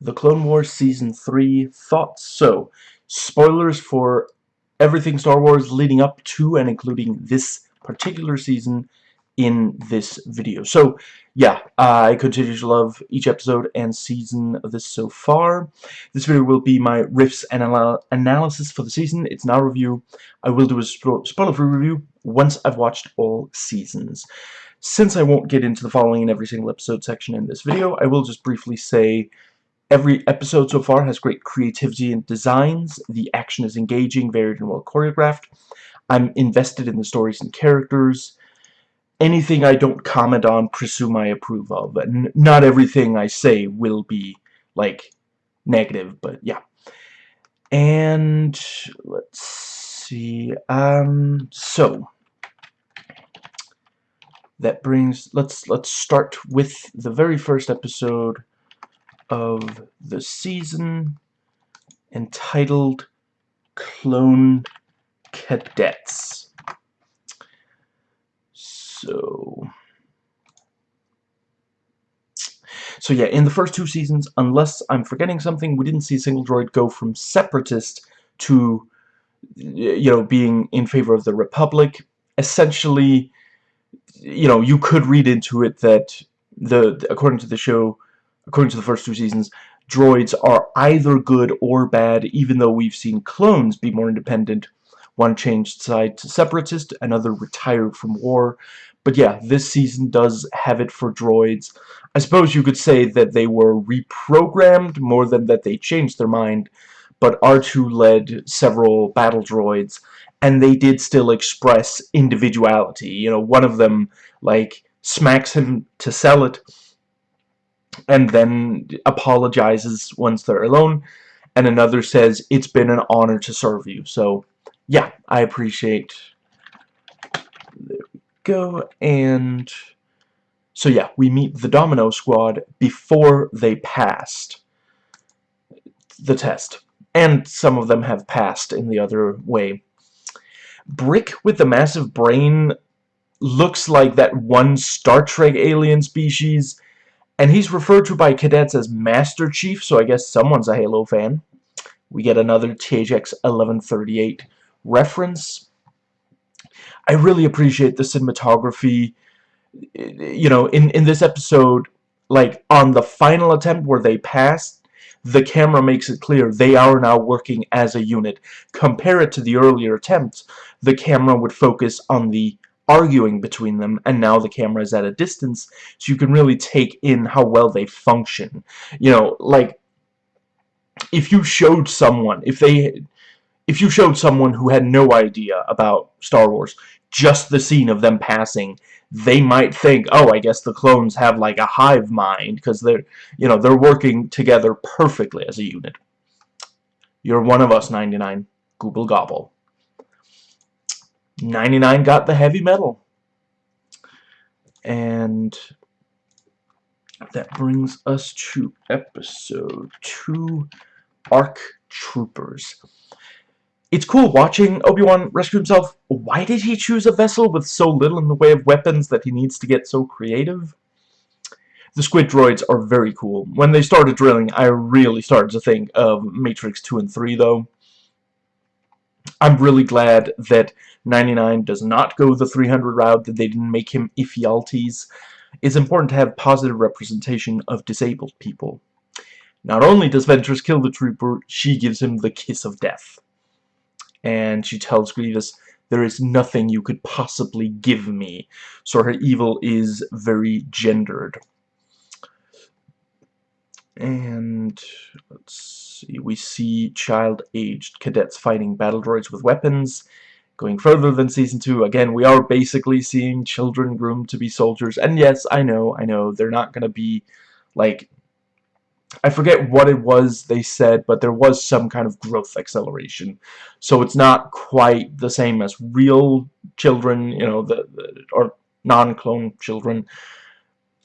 The Clone Wars Season 3 thoughts. So, spoilers for everything Star Wars leading up to and including this particular season in this video. So, yeah, I continue to love each episode and season of this so far. This video will be my riffs and anal analysis for the season. It's not a review. I will do a spo spoiler-free review once I've watched all seasons. Since I won't get into the following in every single episode section in this video, I will just briefly say every episode so far has great creativity and designs. The action is engaging, varied, and well choreographed. I'm invested in the stories and characters anything I don't comment on, presume I approve of. And not everything I say will be, like, negative, but yeah. And, let's see, um, so, that brings, let's, let's start with the very first episode of the season, entitled Clone Cadets. So... So yeah, in the first two seasons, unless I'm forgetting something, we didn't see single droid go from separatist to, you know, being in favor of the Republic. Essentially, you know, you could read into it that, the according to the show, according to the first two seasons, droids are either good or bad, even though we've seen clones be more independent. One changed side to separatist, another retired from war. But yeah, this season does have it for droids. I suppose you could say that they were reprogrammed more than that they changed their mind, but R2 led several battle droids, and they did still express individuality. You know, one of them, like, smacks him to sell it, and then apologizes once they're alone, and another says, it's been an honor to serve you. So, yeah, I appreciate There we go and so yeah we meet the domino squad before they passed the test and some of them have passed in the other way brick with the massive brain looks like that one Star Trek alien species and he's referred to by cadets as Master Chief so I guess someone's a Halo fan we get another THX 1138 reference I really appreciate the cinematography. You know, in, in this episode, like, on the final attempt where they passed, the camera makes it clear they are now working as a unit. Compare it to the earlier attempts, the camera would focus on the arguing between them, and now the camera is at a distance, so you can really take in how well they function. You know, like, if you showed someone, if they, if you showed someone who had no idea about Star Wars, just the scene of them passing, they might think, oh, I guess the clones have like a hive mind because they're, you know, they're working together perfectly as a unit. You're one of us, 99. Google gobble. 99 got the heavy metal. And that brings us to episode 2, ARC Troopers. It's cool watching Obi-Wan rescue himself. Why did he choose a vessel with so little in the way of weapons that he needs to get so creative? The squid droids are very cool. When they started drilling, I really started to think of Matrix 2 and 3, though. I'm really glad that 99 does not go the 300 route, that they didn't make him Ephialtes. It's important to have positive representation of disabled people. Not only does Ventress kill the trooper, she gives him the kiss of death and she tells Grievous, there is nothing you could possibly give me. So her evil is very gendered. And let's we see child-aged cadets fighting battle droids with weapons. Going further than Season 2, again, we are basically seeing children groomed to be soldiers. And yes, I know, I know, they're not going to be, like, I forget what it was they said, but there was some kind of growth acceleration. So it's not quite the same as real children, you know, the, the or non-clone children.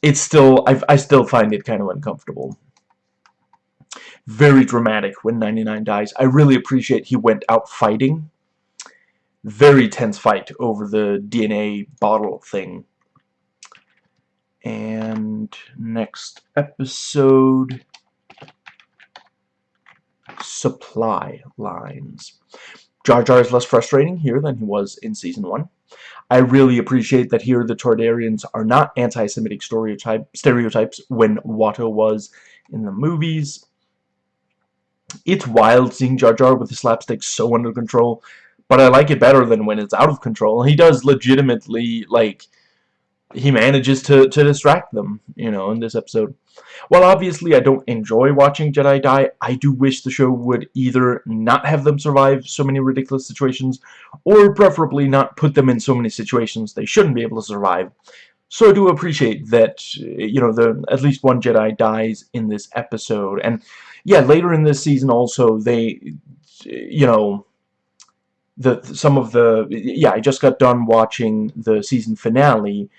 It's still, i I still find it kind of uncomfortable. Very dramatic when 99 dies. I really appreciate he went out fighting. Very tense fight over the DNA bottle thing. And next episode supply lines. Jar Jar is less frustrating here than he was in Season 1. I really appreciate that here the Toydarians are not anti-Semitic stereotypes when Watto was in the movies. It's wild seeing Jar Jar with the slapstick so under control, but I like it better than when it's out of control. He does legitimately, like, he manages to, to distract them, you know, in this episode. While obviously I don't enjoy watching Jedi die, I do wish the show would either not have them survive so many ridiculous situations, or preferably not put them in so many situations they shouldn't be able to survive. So I do appreciate that, you know, the at least one Jedi dies in this episode. And, yeah, later in this season also, they, you know, the some of the, yeah, I just got done watching the season finale,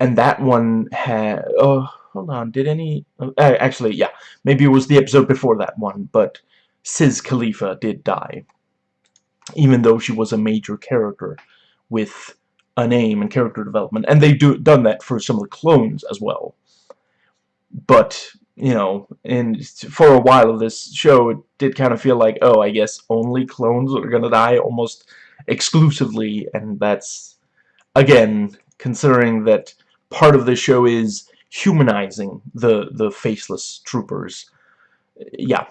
and that one had, oh, hold on, did any, uh, actually, yeah, maybe it was the episode before that one, but Sis Khalifa did die, even though she was a major character with a name and character development, and they do done that for some of the clones as well. But you know, and for a while of this show, it did kind of feel like, oh, I guess only clones are gonna die almost exclusively, and that's again considering that part of the show is humanizing the the faceless troopers. Yeah.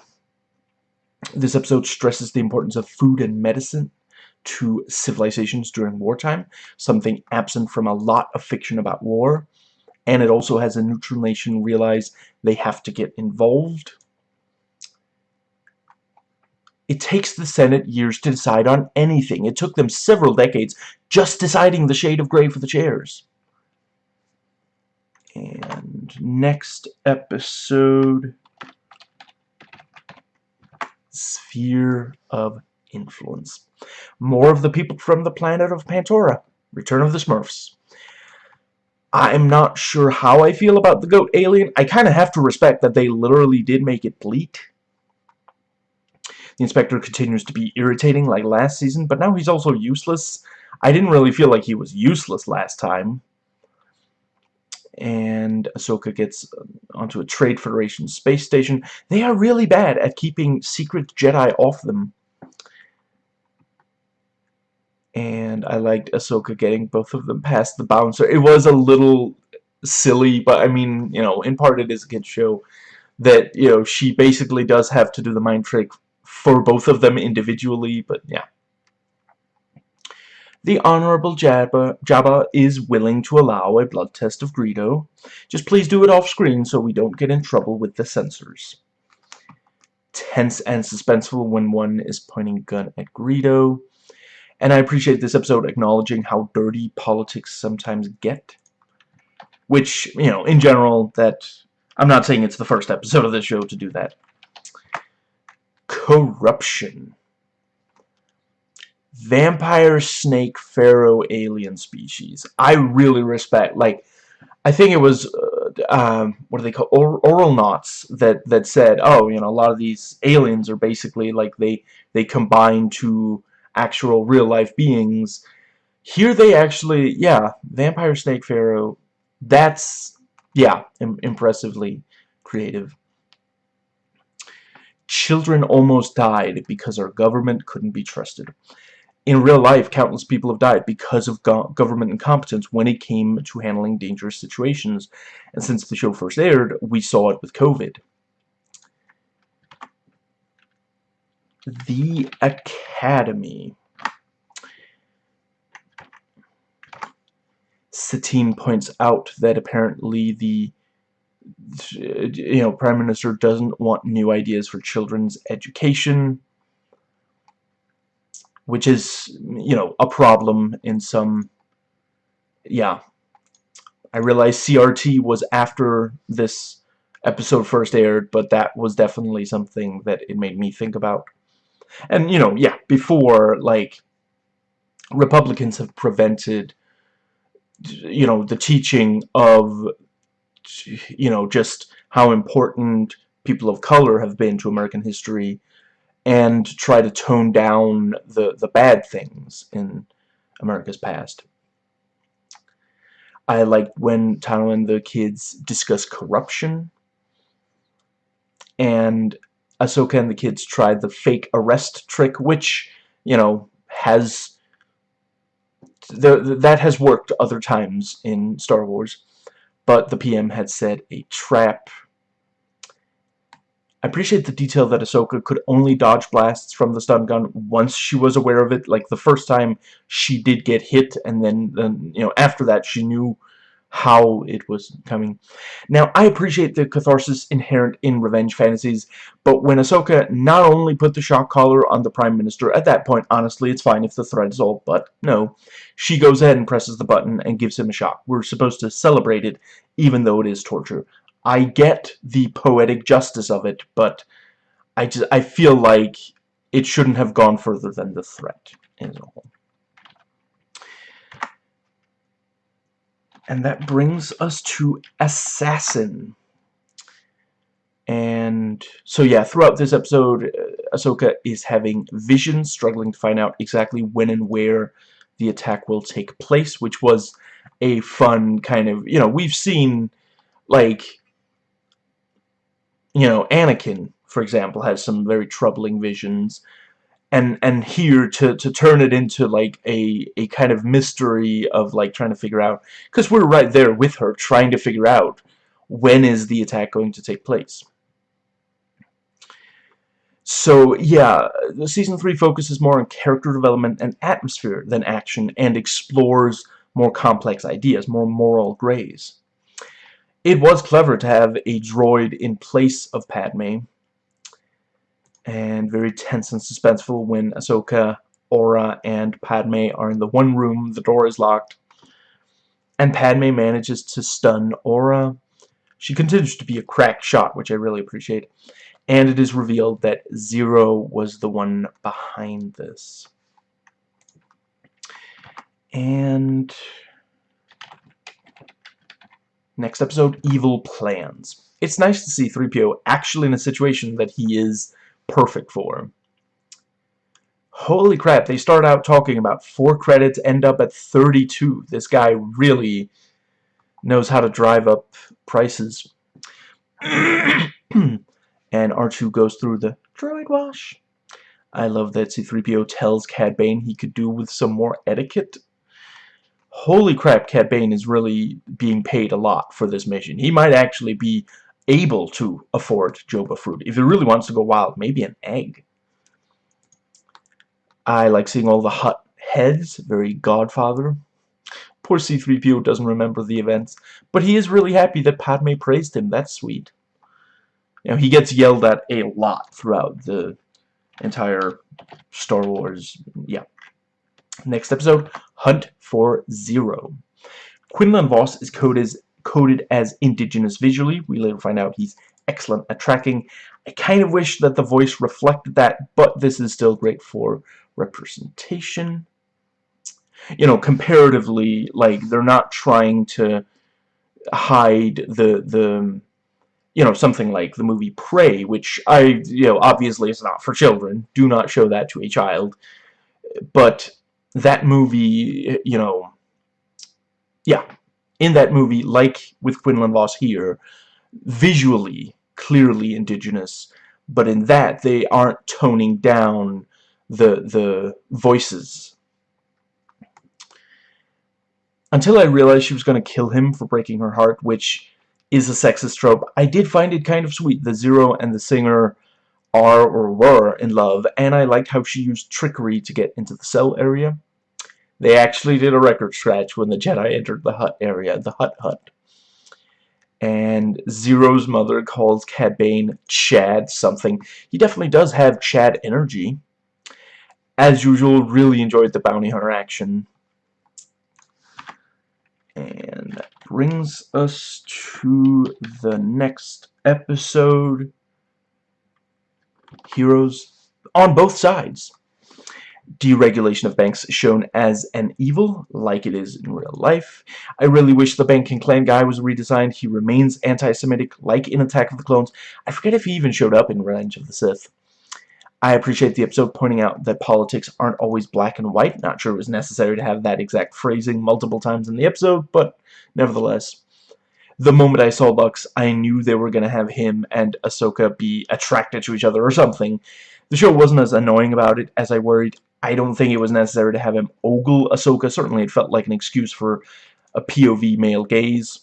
This episode stresses the importance of food and medicine to civilizations during wartime, something absent from a lot of fiction about war. And it also has a neutral nation realize they have to get involved. It takes the Senate years to decide on anything. It took them several decades just deciding the shade of gray for the chairs. And next episode, Sphere of Influence. More of the people from the planet of Pantora. Return of the Smurfs. I'm not sure how I feel about the goat alien. I kind of have to respect that they literally did make it bleat. The inspector continues to be irritating like last season, but now he's also useless. I didn't really feel like he was useless last time and Ahsoka gets uh, onto a Trade Federation space station. They are really bad at keeping secret Jedi off them. And I liked Ahsoka getting both of them past the bouncer. It was a little silly, but I mean, you know, in part it is a kid's show that, you know, she basically does have to do the mind trick for both of them individually, but yeah. The Honorable Jabba, Jabba is willing to allow a blood test of Greedo. Just please do it off-screen so we don't get in trouble with the censors. Tense and suspenseful when one is pointing a gun at Greedo. And I appreciate this episode acknowledging how dirty politics sometimes get. Which, you know, in general, that... I'm not saying it's the first episode of this show to do that. Corruption vampire snake pharaoh alien species I really respect like I think it was uh, um, what do they call or knots that that said oh you know a lot of these aliens are basically like they they combine to actual real life beings here they actually yeah vampire snake pharaoh that's yeah Im impressively creative children almost died because our government couldn't be trusted in real life, countless people have died because of go government incompetence when it came to handling dangerous situations. And since the show first aired, we saw it with COVID. The Academy. Satine points out that apparently the you know, Prime Minister doesn't want new ideas for children's education which is, you know, a problem in some, yeah. I realize CRT was after this episode first aired, but that was definitely something that it made me think about. And, you know, yeah, before, like, Republicans have prevented, you know, the teaching of, you know, just how important people of color have been to American history and try to tone down the, the bad things in America's past. I liked when Tano and the kids discuss corruption and Ahsoka and the kids tried the fake arrest trick, which, you know, has... The, that has worked other times in Star Wars. But the PM had said a trap I appreciate the detail that Ahsoka could only dodge blasts from the stun gun once she was aware of it. Like, the first time she did get hit, and then, then you know, after that she knew how it was coming. Now, I appreciate the catharsis inherent in revenge fantasies, but when Ahsoka not only put the shock collar on the Prime Minister, at that point, honestly, it's fine if the threat is all but no. She goes ahead and presses the button and gives him a shock. We're supposed to celebrate it, even though it is torture. I get the poetic justice of it, but I just I feel like it shouldn't have gone further than the threat as a And that brings us to Assassin. And so yeah, throughout this episode, uh, Ahsoka is having visions, struggling to find out exactly when and where the attack will take place, which was a fun kind of, you know, we've seen, like, you know, Anakin, for example, has some very troubling visions. And and here to to turn it into like a a kind of mystery of like trying to figure out because we're right there with her trying to figure out when is the attack going to take place. So yeah, the season 3 focuses more on character development and atmosphere than action and explores more complex ideas, more moral grays. It was clever to have a droid in place of Padme. And very tense and suspenseful when Ahsoka, Aurra, and Padme are in the one room, the door is locked. And Padme manages to stun Aurra. She continues to be a crack shot, which I really appreciate. And it is revealed that Zero was the one behind this. And Next episode, Evil Plans. It's nice to see 3PO actually in a situation that he is perfect for. Holy crap, they start out talking about 4 credits, end up at 32. This guy really knows how to drive up prices. and R2 goes through the droid wash. I love that C-3PO tells Cad Bane he could do with some more etiquette holy crap, Cad Bane is really being paid a lot for this mission. He might actually be able to afford Joba fruit. If he really wants to go wild, maybe an egg. I like seeing all the Hutt heads, very Godfather. Poor C-3PO doesn't remember the events, but he is really happy that Padme praised him. That's sweet. You know, he gets yelled at a lot throughout the entire Star Wars, yeah. Next episode, Hunt for Zero. Quinlan Vos is coded as, coded as indigenous visually. We later find out he's excellent at tracking. I kind of wish that the voice reflected that, but this is still great for representation. You know, comparatively, like, they're not trying to hide the, the, you know, something like the movie Prey, which I, you know, obviously is not for children. Do not show that to a child. But that movie, you know, yeah, in that movie, like with Quinlan Vos here, visually, clearly indigenous, but in that, they aren't toning down the, the voices. Until I realized she was going to kill him for breaking her heart, which is a sexist trope, I did find it kind of sweet. The Zero and the singer are or were in love, and I liked how she used trickery to get into the cell area. They actually did a record scratch when the Jedi entered the hut area, the hut Hut. And Zero's mother calls Cad Bane Chad something. He definitely does have Chad energy. As usual, really enjoyed the bounty hunter action. And that brings us to the next episode heroes on both sides. Deregulation of banks shown as an evil, like it is in real life. I really wish the Banking Clan guy was redesigned. He remains anti-Semitic, like in Attack of the Clones. I forget if he even showed up in Revenge of the Sith. I appreciate the episode pointing out that politics aren't always black and white. Not sure it was necessary to have that exact phrasing multiple times in the episode, but nevertheless. the moment I saw Lux, I knew they were going to have him and Ahsoka be attracted to each other or something. The show wasn't as annoying about it as I worried. I don't think it was necessary to have him ogle Ahsoka. Certainly it felt like an excuse for a POV male gaze.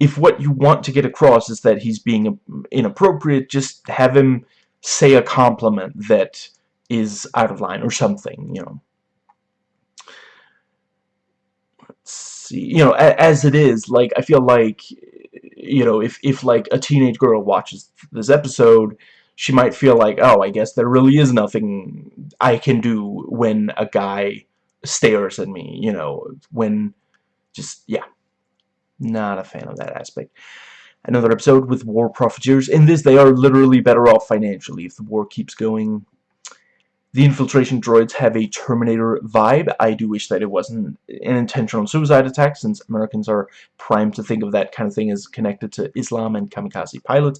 If what you want to get across is that he's being inappropriate, just have him say a compliment that is out of line or something, you know. Let's see you know as it is like I feel like you know if if like a teenage girl watches this episode she might feel like oh I guess there really is nothing I can do when a guy stares at me you know when just yeah not a fan of that aspect another episode with war profiteers in this they are literally better off financially if the war keeps going the infiltration droids have a Terminator vibe. I do wish that it wasn't an intentional suicide attack, since Americans are primed to think of that kind of thing as connected to Islam and kamikaze pilots.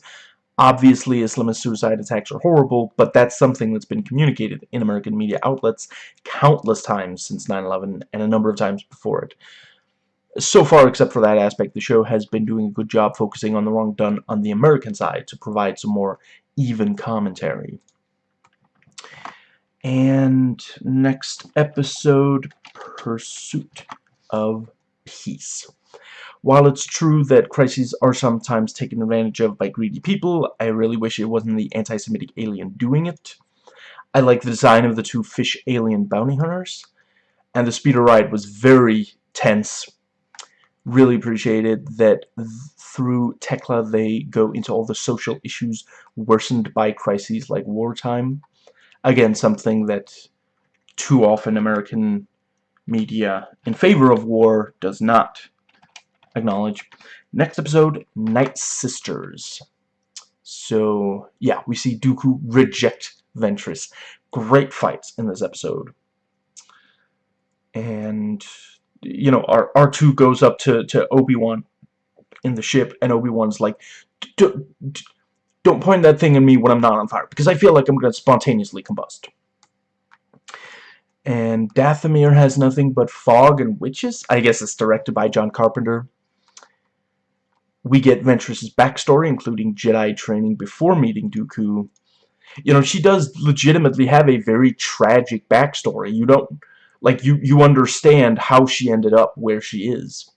Obviously, Islamist suicide attacks are horrible, but that's something that's been communicated in American media outlets countless times since 9-11 and a number of times before it. So far, except for that aspect, the show has been doing a good job focusing on the wrong done on the American side to provide some more even commentary. And next episode, Pursuit of Peace. While it's true that crises are sometimes taken advantage of by greedy people, I really wish it wasn't the anti-Semitic alien doing it. I like the design of the two fish alien bounty hunters, and the speeder ride was very tense. Really appreciated that th through Tekla they go into all the social issues worsened by crises like wartime again something that too often American media in favor of war does not acknowledge. Next episode, Night Sisters. So, yeah, we see Dooku reject Ventress. Great fights in this episode. And, you know, R R2 goes up to, to Obi-Wan in the ship, and Obi-Wan's like, don't point that thing at me when I'm not on fire, because I feel like I'm going to spontaneously combust. And Dathomir has nothing but fog and witches. I guess it's directed by John Carpenter. We get Ventress's backstory, including Jedi training before meeting Dooku. You know, she does legitimately have a very tragic backstory. You don't, like, you, you understand how she ended up where she is.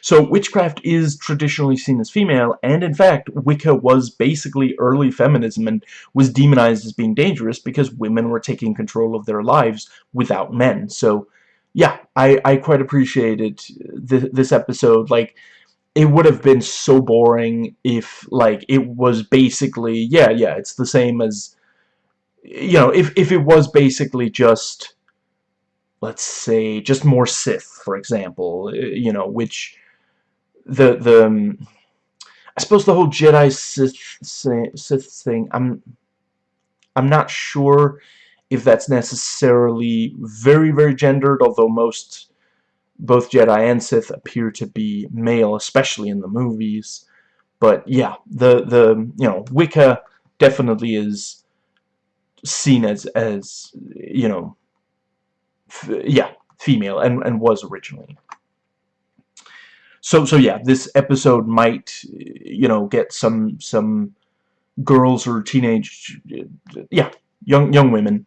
So witchcraft is traditionally seen as female, and in fact, Wicca was basically early feminism and was demonized as being dangerous because women were taking control of their lives without men. So, yeah, I, I quite appreciated th this episode. Like, it would have been so boring if, like, it was basically, yeah, yeah, it's the same as, you know, if, if it was basically just let's say just more Sith for example uh, you know which the the um, I suppose the whole Jedi Sith Sith thing I'm I'm not sure if that's necessarily very very gendered although most both Jedi and Sith appear to be male especially in the movies but yeah the the you know Wicca definitely is seen as as you know yeah, female, and, and was originally. So, so yeah, this episode might, you know, get some, some girls or teenage, yeah, young, young women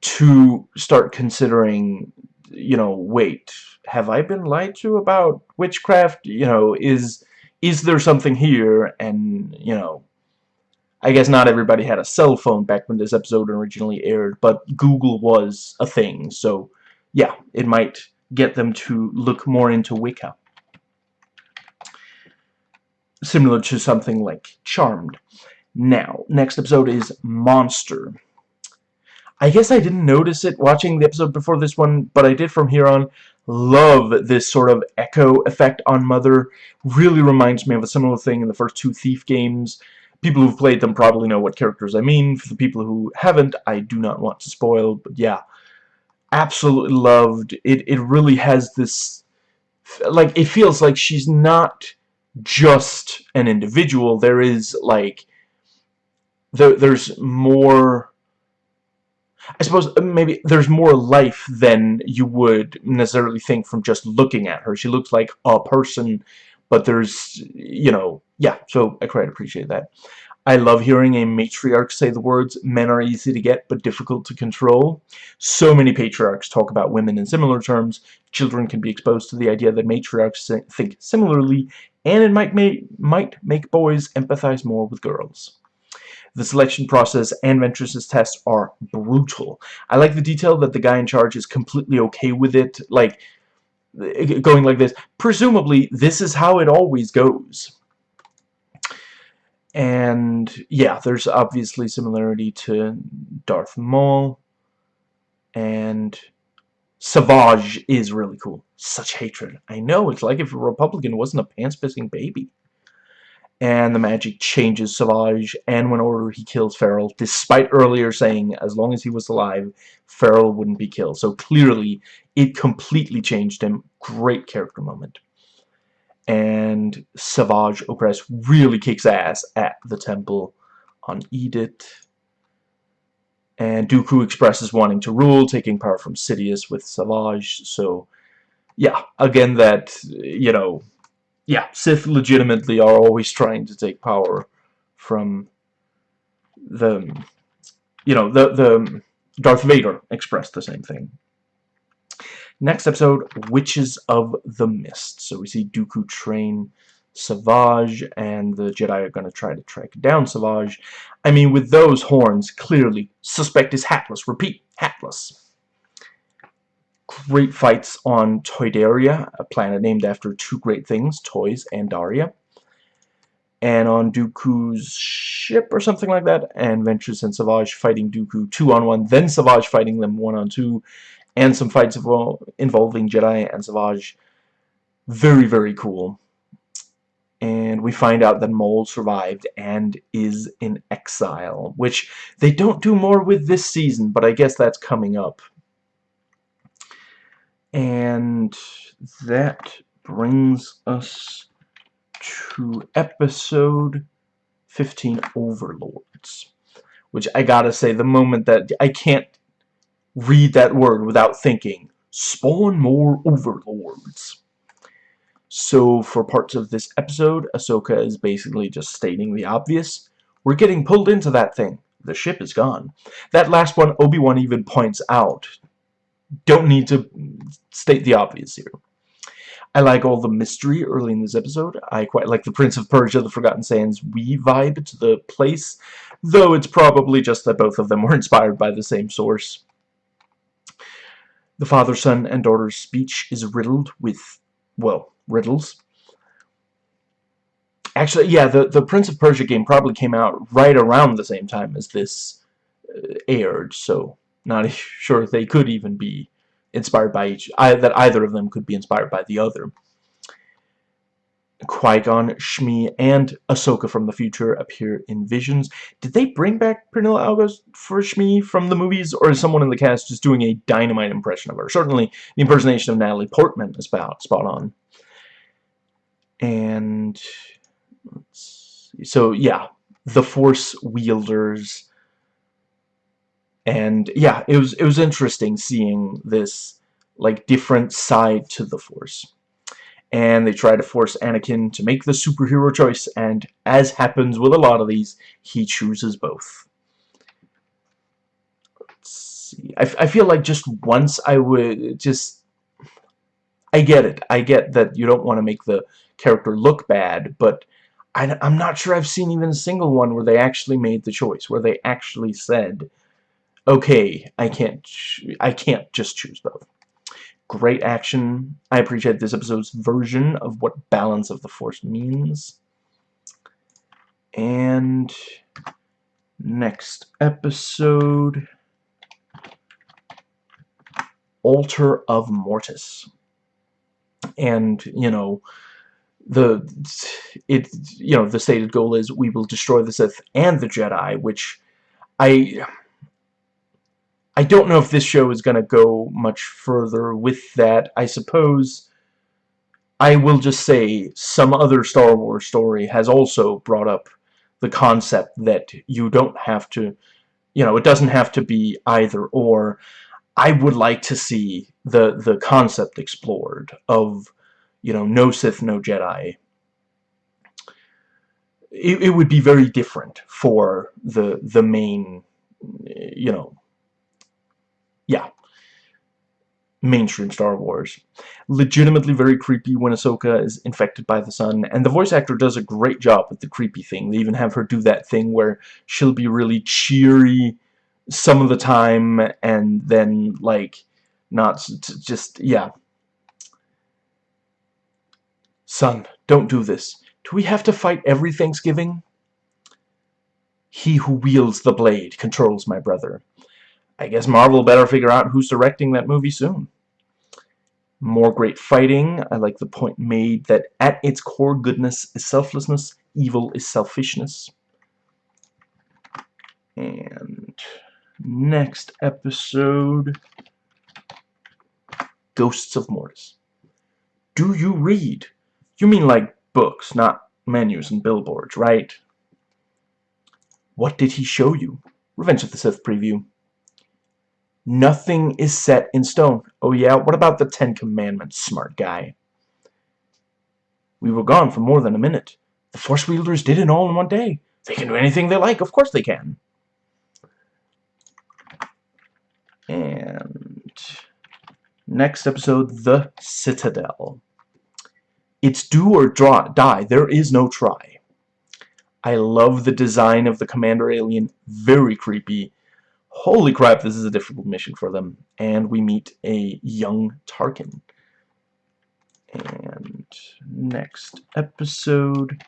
to start considering, you know, wait, have I been lied to about witchcraft? You know, is, is there something here? And, you know, I guess not everybody had a cell phone back when this episode originally aired, but Google was a thing, so yeah, it might get them to look more into Wicca. Similar to something like Charmed. Now, next episode is Monster. I guess I didn't notice it watching the episode before this one, but I did from here on. Love this sort of echo effect on Mother. Really reminds me of a similar thing in the first two Thief games people who've played them probably know what characters I mean. For the people who haven't, I do not want to spoil, but yeah. Absolutely loved. It, it really has this... Like, it feels like she's not just an individual. There is, like... There, there's more... I suppose uh, maybe there's more life than you would necessarily think from just looking at her. She looks like a person, but there's, you know, yeah, so I quite appreciate that. I love hearing a matriarch say the words, men are easy to get but difficult to control. So many patriarchs talk about women in similar terms. Children can be exposed to the idea that matriarchs think similarly, and it might, make might make boys empathize more with girls. The selection process and Ventress's tests are brutal. I like the detail that the guy in charge is completely okay with it, like, going like this. Presumably, this is how it always goes. And, yeah, there's obviously similarity to Darth Maul. And Savage is really cool. Such hatred. I know, it's like if a Republican wasn't a pants-pissing baby and the magic changes Savage, and when order he kills Feral, despite earlier saying as long as he was alive, Feral wouldn't be killed. So clearly, it completely changed him. Great character moment. And Savage Opress really kicks ass at the temple on Edith. And Dooku expresses wanting to rule, taking power from Sidious with Savage. So, yeah, again, that, you know, yeah, Sith legitimately are always trying to take power from the, you know, the, the Darth Vader expressed the same thing. Next episode, Witches of the Mist. So we see Dooku train Savage, and the Jedi are going to try to track down Savage. I mean, with those horns, clearly, suspect is hatless. Repeat, hatless great fights on Toydaria, a planet named after two great things, toys and Daria. And on Dooku's ship or something like that, and Ventress and Savage fighting Dooku two-on-one, then Savage fighting them one-on-two, and some fights involving Jedi and Savage. Very, very cool. And we find out that Maul survived and is in exile, which they don't do more with this season, but I guess that's coming up. And that brings us to episode 15 Overlords. Which I gotta say, the moment that I can't read that word without thinking, spawn more Overlords. So for parts of this episode, Ahsoka is basically just stating the obvious. We're getting pulled into that thing. The ship is gone. That last one, Obi-Wan even points out don't need to state the obvious here. I like all the mystery early in this episode. I quite like the Prince of Persia, the Forgotten Sands we vibe to the place, though it's probably just that both of them were inspired by the same source. The father, son, and daughter's speech is riddled with, well, riddles. Actually, yeah, the, the Prince of Persia game probably came out right around the same time as this uh, aired, so not sure if they could even be inspired by each, I, that either of them could be inspired by the other. Qui-Gon, Shmi, and Ahsoka from the future appear in visions. Did they bring back Pernilla August for Shmi from the movies, or is someone in the cast just doing a dynamite impression of her? Certainly, the impersonation of Natalie Portman is about spot on. And so yeah, the Force wielders and yeah it was it was interesting seeing this like different side to the force. And they try to force Anakin to make the superhero choice and as happens with a lot of these he chooses both. Let's see. I, I feel like just once I would just I get it. I get that you don't want to make the character look bad but I, I'm not sure I've seen even a single one where they actually made the choice where they actually said okay, I can't, I can't just choose both. Great action. I appreciate this episode's version of what balance of the force means. And next episode, Altar of Mortis. And, you know, the it you know the stated goal is we will destroy the Sith and the Jedi which I I don't know if this show is going to go much further with that. I suppose I will just say some other Star Wars story has also brought up the concept that you don't have to you know, it doesn't have to be either or. I would like to see the the concept explored of, you know, no Sith, no Jedi. It, it would be very different for the the main, you know, yeah, mainstream Star Wars. Legitimately very creepy when Ahsoka is infected by the sun, and the voice actor does a great job with the creepy thing. They even have her do that thing where she'll be really cheery some of the time, and then, like, not just, yeah. Son, don't do this. Do we have to fight every Thanksgiving? He who wields the blade controls my brother. I guess Marvel better figure out who's directing that movie soon. More great fighting. I like the point made that at its core goodness is selflessness, evil is selfishness. And next episode, Ghosts of Mortis. Do you read? You mean like books, not menus and billboards, right? What did he show you? Revenge of the Sith preview. Nothing is set in stone. Oh yeah, what about the Ten Commandments, smart guy? We were gone for more than a minute. The Force Wielders did it all in one day. They can do anything they like. Of course they can. And next episode, The Citadel. It's do or draw, die. There is no try. I love the design of the Commander Alien. Very creepy holy crap, this is a difficult mission for them. And we meet a young Tarkin. And next episode,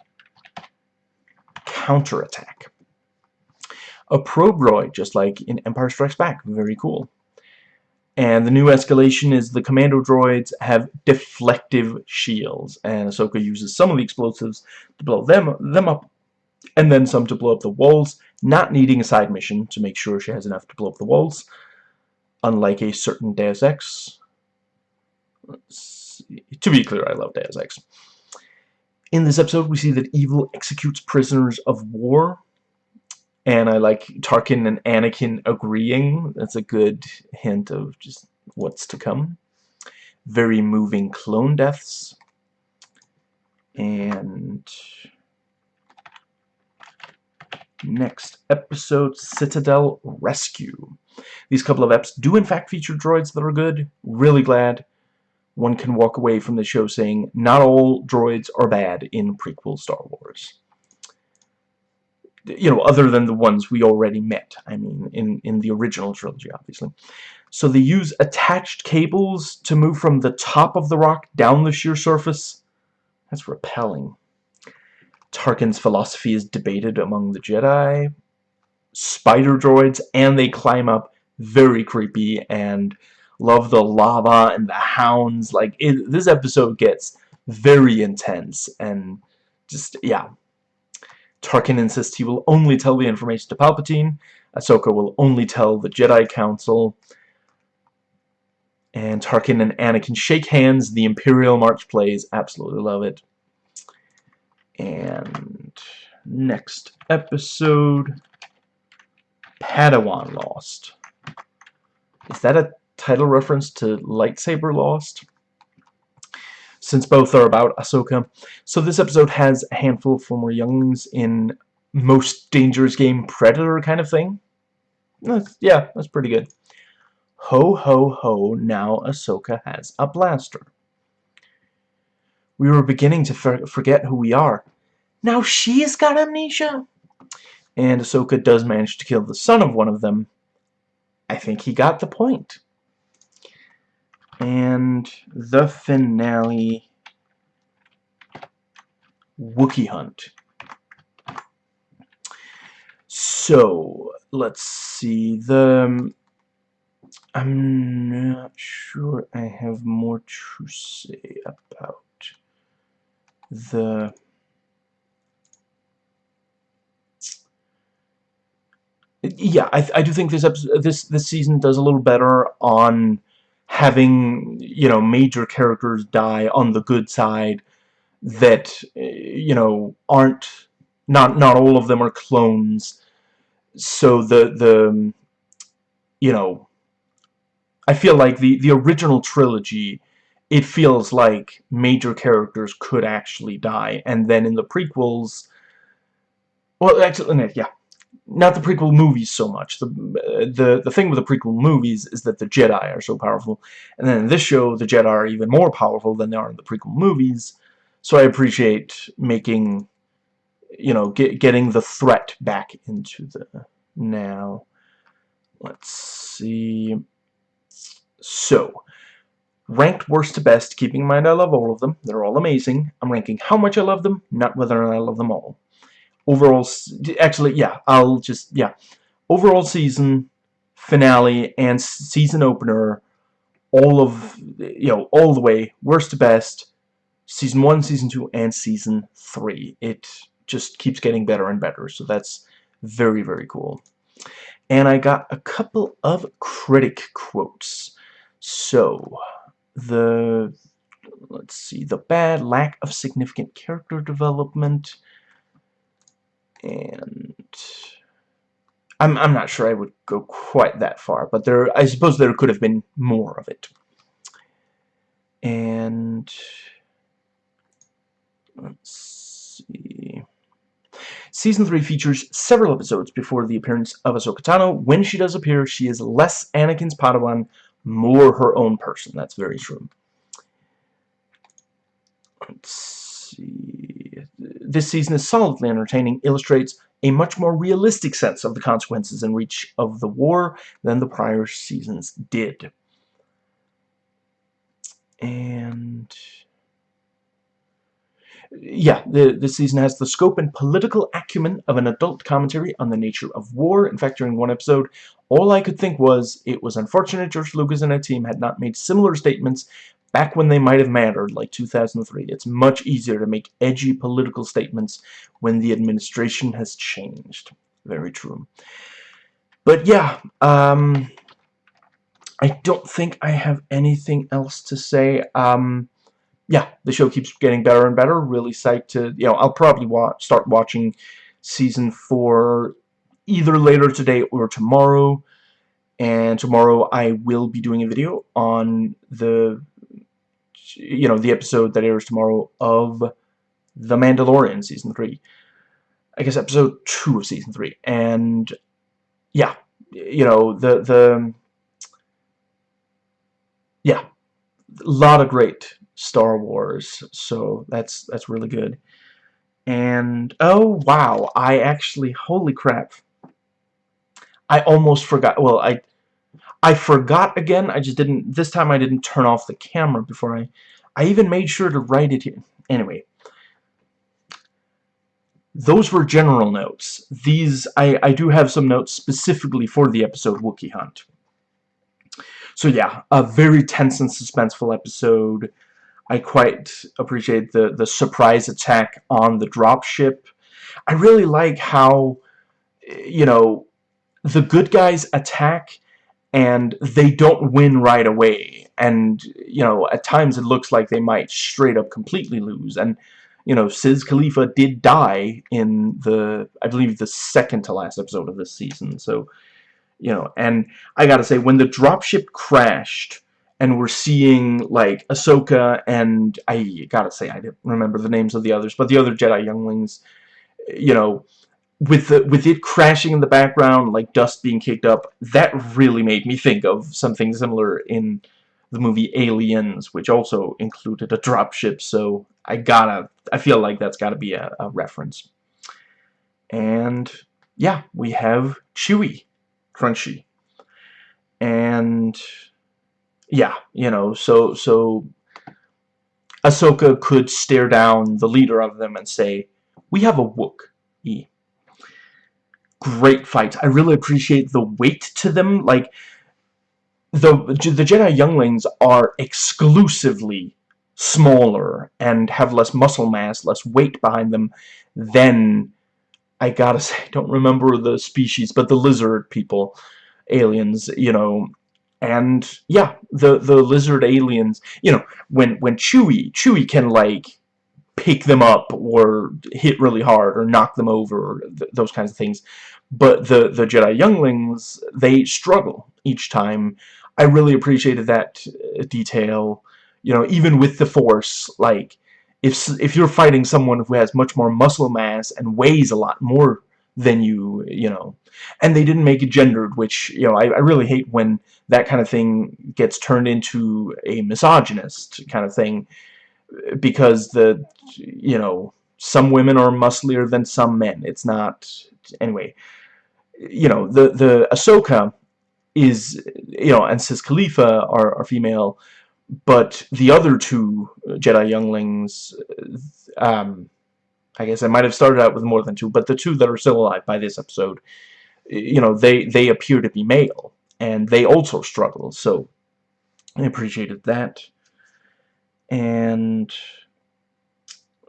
Counterattack. A probe droid, just like in Empire Strikes Back. Very cool. And the new escalation is the commando droids have deflective shields, and Ahsoka uses some of the explosives to blow them, them up and then some to blow up the walls, not needing a side mission to make sure she has enough to blow up the walls, unlike a certain Deus Ex. To be clear, I love Deus Ex. In this episode, we see that evil executes prisoners of war, and I like Tarkin and Anakin agreeing. That's a good hint of just what's to come. Very moving clone deaths. And Next episode, Citadel Rescue. These couple of eps do in fact feature droids that are good. Really glad one can walk away from the show saying not all droids are bad in prequel Star Wars. You know, other than the ones we already met. I mean, in, in the original trilogy, obviously. So they use attached cables to move from the top of the rock down the sheer surface. That's repelling. Tarkin's philosophy is debated among the Jedi. Spider droids, and they climb up very creepy and love the lava and the hounds. Like, it, this episode gets very intense and just, yeah. Tarkin insists he will only tell the information to Palpatine. Ahsoka will only tell the Jedi Council. And Tarkin and Anakin shake hands. The Imperial March plays. Absolutely love it. And next episode, Padawan Lost. Is that a title reference to Lightsaber Lost? Since both are about Ahsoka. So this episode has a handful of former younglings in most dangerous game Predator kind of thing. That's, yeah, that's pretty good. Ho ho ho, now Ahsoka has a blaster. We were beginning to for forget who we are. Now she's got amnesia. And Ahsoka does manage to kill the son of one of them. I think he got the point. And the finale... Wookiee Hunt. So, let's see. The... Um, I'm not sure I have more to say about the yeah I, I do think this this this season does a little better on having you know major characters die on the good side that eh, you know aren't not not all of them are clones. So the the you know I feel like the the original trilogy it feels like major characters could actually die. And then in the prequels well actually yeah. Not the prequel movies so much. The the the thing with the prequel movies is that the Jedi are so powerful. And then in this show the Jedi are even more powerful than they are in the prequel movies. So I appreciate making you know get, getting the threat back into the now. Let's see. So ranked worst to best keeping in mind I love all of them. They're all amazing. I'm ranking how much I love them not whether or not I love them all. Overall actually yeah I'll just yeah. Overall season finale and season opener all of you know all the way worst to best season 1 season 2 and season 3 it just keeps getting better and better so that's very very cool. And I got a couple of critic quotes. So the let's see the bad lack of significant character development and I'm, I'm not sure I would go quite that far, but there I suppose there could have been more of it. And let's see. Season 3 features several episodes before the appearance of Ahsoka Tano. When she does appear, she is less Anakin's Padawan, more her own person. That's very true. Let's see this season is solidly entertaining, illustrates a much more realistic sense of the consequences and reach of the war than the prior seasons did. And yeah, the, this season has the scope and political acumen of an adult commentary on the nature of war. In fact, during one episode, all I could think was it was unfortunate George Lucas and a team had not made similar statements back when they might have mattered, like 2003. It's much easier to make edgy political statements when the administration has changed. Very true. But yeah, um, I don't think I have anything else to say. Um, yeah, the show keeps getting better and better. Really psyched to, you know, I'll probably watch, start watching season 4 either later today or tomorrow. And tomorrow I will be doing a video on the you know, the episode that airs tomorrow of The Mandalorian Season 3. I guess episode 2 of Season 3. And, yeah, you know, the, the, yeah, a lot of great Star Wars, so that's, that's really good. And, oh, wow, I actually, holy crap, I almost forgot, well, I, I forgot again. I just didn't, this time I didn't turn off the camera before I, I even made sure to write it here. Anyway. Those were general notes. These, I, I do have some notes specifically for the episode Wookiee Hunt. So yeah, a very tense and suspenseful episode. I quite appreciate the, the surprise attack on the dropship. I really like how, you know, the good guys attack and they don't win right away. And you know at times it looks like they might straight up completely lose. And you know Siz Kalifa did die in the I believe the second to last episode of this season. So you know and I gotta say when the dropship crashed and we're seeing like Ahsoka and I gotta say I didn't remember the names of the others but the other Jedi younglings you know with the with it crashing in the background like dust being kicked up that really made me think of something similar in the movie Aliens which also included a dropship so I gotta I feel like that's gotta be a, a reference. And yeah we have Chewie Crunchy. And yeah you know so so Ahsoka could stare down the leader of them and say we have a Wook E great fight. I really appreciate the weight to them. Like, the, the Jedi younglings are exclusively smaller and have less muscle mass, less weight behind them than, I gotta say, I don't remember the species, but the lizard people, aliens, you know, and yeah, the the lizard aliens, you know, when when Chewie Chewie can like pick them up or hit really hard or knock them over or th those kinds of things. But the the Jedi younglings they struggle each time. I really appreciated that uh, detail. You know even with the force like if if you're fighting someone who has much more muscle mass and weighs a lot more than you you know. And they didn't make it gendered which you know I, I really hate when that kind of thing gets turned into a misogynist kind of thing because the you know some women are musclier than some men. It's not anyway you know the the Ahsoka is you know and Sis Kalifa are, are female but the other two Jedi younglings um, I guess I might have started out with more than two but the two that are still alive by this episode you know they they appear to be male and they also struggle so I appreciated that. And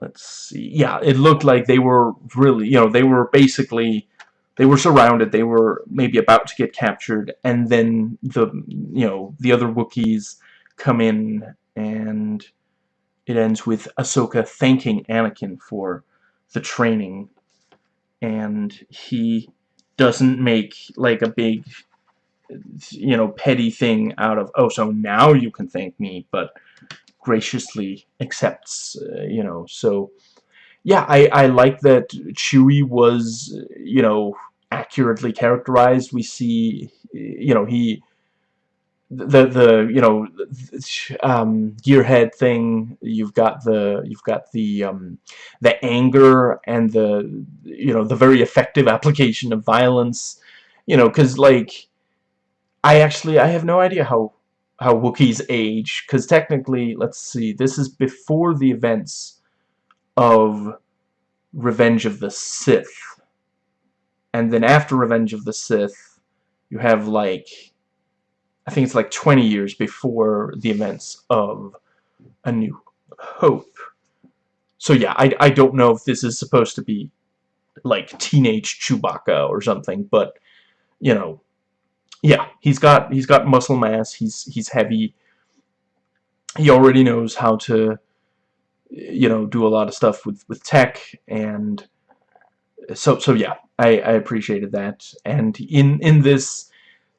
let's see yeah it looked like they were really you know they were basically they were surrounded they were maybe about to get captured and then the you know the other Wookiees come in and it ends with Ahsoka thanking Anakin for the training and he doesn't make like a big you know petty thing out of oh so now you can thank me but graciously accepts, uh, you know, so yeah, I, I like that Chewie was, you know, accurately characterized. We see, you know, he, the, the, you know, um, gearhead thing, you've got the, you've got the, um, the anger and the, you know, the very effective application of violence, you know, because, like, I actually, I have no idea how how Wookiees age, because technically, let's see, this is before the events of Revenge of the Sith. And then after Revenge of the Sith, you have like, I think it's like 20 years before the events of A New Hope. So yeah, I, I don't know if this is supposed to be like teenage Chewbacca or something, but, you know, yeah, he's got he's got muscle mass. He's he's heavy. He already knows how to, you know, do a lot of stuff with with tech, and so so yeah, I I appreciated that. And in in this,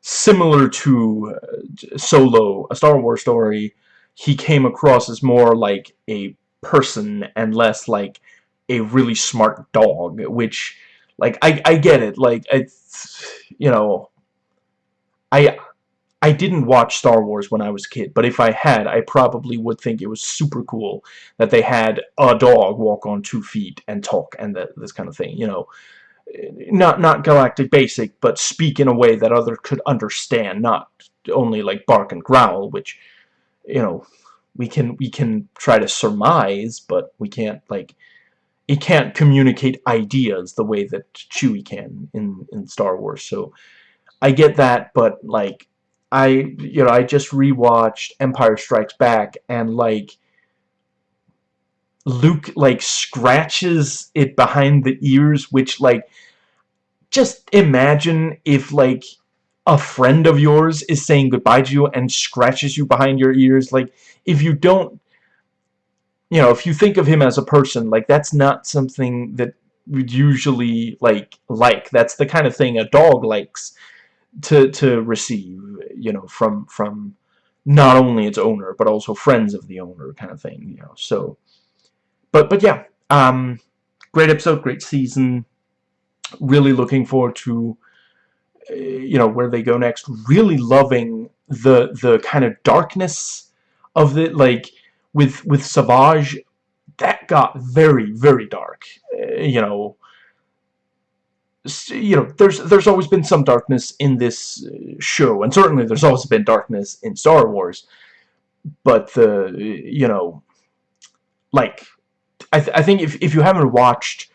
similar to uh, Solo, a Star Wars story, he came across as more like a person and less like a really smart dog, which like I I get it, like it's you know I I didn't watch Star Wars when I was a kid, but if I had, I probably would think it was super cool that they had a dog walk on two feet and talk and the, this kind of thing, you know. Not not galactic basic, but speak in a way that others could understand, not only like bark and growl, which, you know, we can we can try to surmise, but we can't like it can't communicate ideas the way that Chewie can in in Star Wars. So I get that, but like I you know I just rewatched Empire Strikes Back and like Luke like scratches it behind the ears which like just imagine if like a friend of yours is saying goodbye to you and scratches you behind your ears. Like if you don't you know if you think of him as a person like that's not something that would usually like like. That's the kind of thing a dog likes to to receive you know from from not only its owner but also friends of the owner kind of thing you know. So but but yeah um great episode great season. Really looking forward to uh, you know where they go next. Really loving the the kind of darkness of it. Like with with Savage that got very very dark. Uh, you know you know, there's there's always been some darkness in this uh, show, and certainly there's always been darkness in Star Wars. But the you know, like, I th I think if if you haven't watched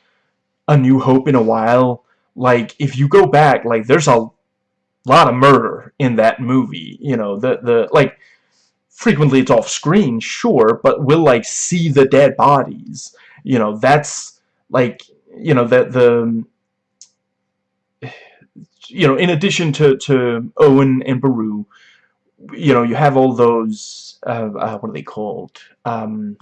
A New Hope in a while, like if you go back, like there's a lot of murder in that movie. You know, the the like frequently it's off screen, sure, but we'll like see the dead bodies. You know, that's like you know the the you know, in addition to, to Owen and Beru, you know, you have all those, uh, uh, what are they called? Um,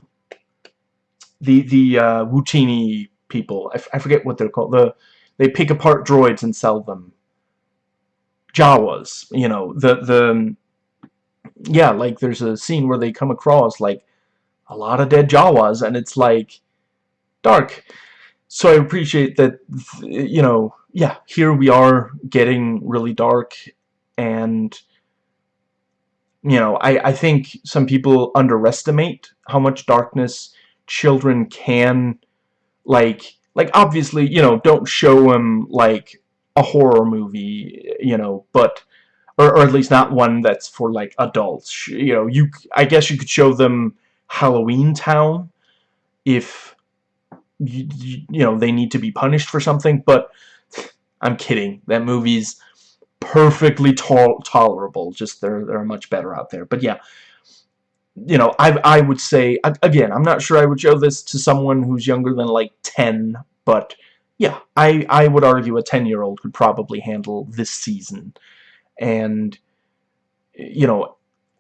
the the uh, Wutini people. I, I forget what they're called. The they pick apart droids and sell them. Jawas, you know, the the yeah, like there's a scene where they come across like a lot of dead Jawas, and it's like dark. So I appreciate that, you know, yeah, here we are getting really dark, and you know, I I think some people underestimate how much darkness children can like like obviously you know don't show them like a horror movie you know but or, or at least not one that's for like adults. You know you I guess you could show them Halloweentown if you, you know they need to be punished for something but I'm kidding. That movie's perfectly to tolerable just there there are much better out there. But yeah you know, I I would say again, I'm not sure I would show this to someone who's younger than like 10, but yeah, I I would argue a 10-year-old could probably handle this season. And you know,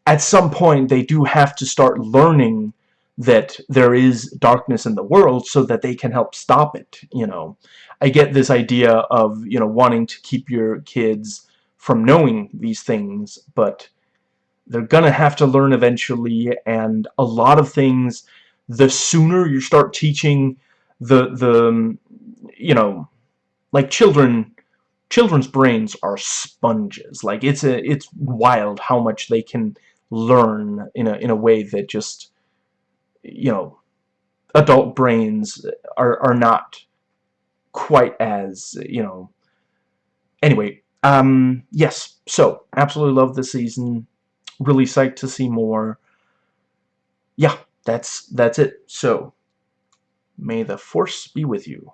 at some point they do have to start learning that there is darkness in the world so that they can help stop it, you know. I get this idea of, you know, wanting to keep your kids from knowing these things, but they're gonna have to learn eventually and a lot of things the sooner you start teaching the the you know like children children's brains are sponges. Like it's a it's wild how much they can learn in a in a way that just you know adult brains are are not quite as you know. Anyway um yes so absolutely love the season really psyched to see more. Yeah, that's that's it. So, may the force be with you.